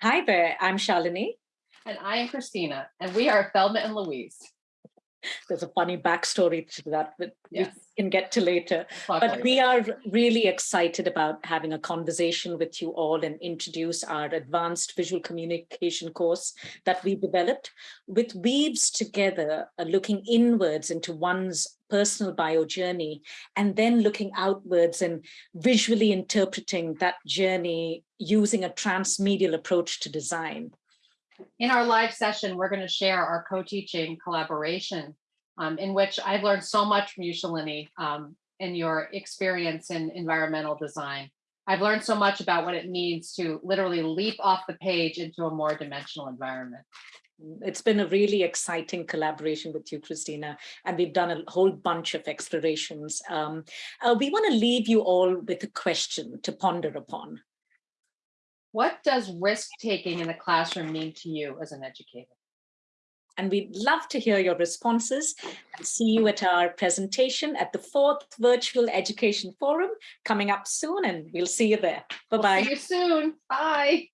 Hi there, I'm Shalini. And I am Christina, and we are Thelma and Louise. There's a funny backstory to that that Yes. we can get to later. But we are really excited about having a conversation with you all and introduce our advanced visual communication course that we developed with weaves together, uh, looking inwards into one's personal bio journey, and then looking outwards and visually interpreting that journey using a transmedial approach to design. In our live session, we're going to share our co-teaching collaboration um, in which I've learned so much from you, Shalini, um, in your experience in environmental design. I've learned so much about what it means to literally leap off the page into a more dimensional environment. It's been a really exciting collaboration with you, Christina, and we've done a whole bunch of explorations. Um, uh, we want to leave you all with a question to ponder upon. What does risk-taking in the classroom mean to you as an educator? And we'd love to hear your responses and see you at our presentation at the fourth Virtual Education Forum coming up soon, and we'll see you there. We'll Bye-bye. See you soon. Bye.